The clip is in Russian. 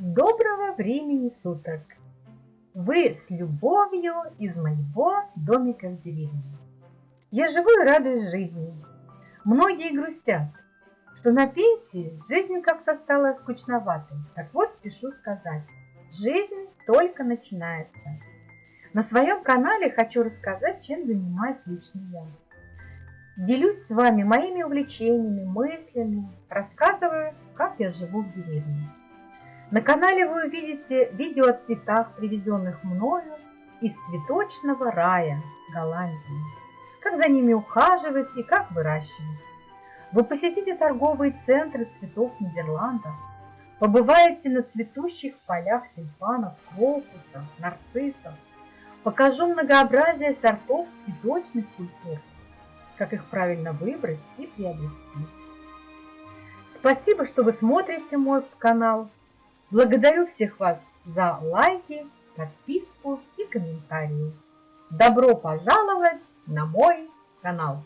Доброго времени суток! Вы с любовью из моего домика в деревне. Я живу и радуюсь жизни. Многие грустят, что на пенсии жизнь как-то стала скучноватой. Так вот, спешу сказать, жизнь только начинается. На своем канале хочу рассказать, чем занимаюсь лично я. Делюсь с вами моими увлечениями, мыслями, рассказываю, как я живу в деревне. На канале вы увидите видео о цветах, привезенных мною из цветочного рая Голландии, как за ними ухаживать и как выращивать. Вы посетите торговые центры цветов Нидерландов, побываете на цветущих полях тюльпанов, крокусов, нарциссов, покажу многообразие сортов цветочных культур, как их правильно выбрать и приобрести. Спасибо, что вы смотрите мой канал. Благодарю всех вас за лайки, подписку и комментарии. Добро пожаловать на мой канал!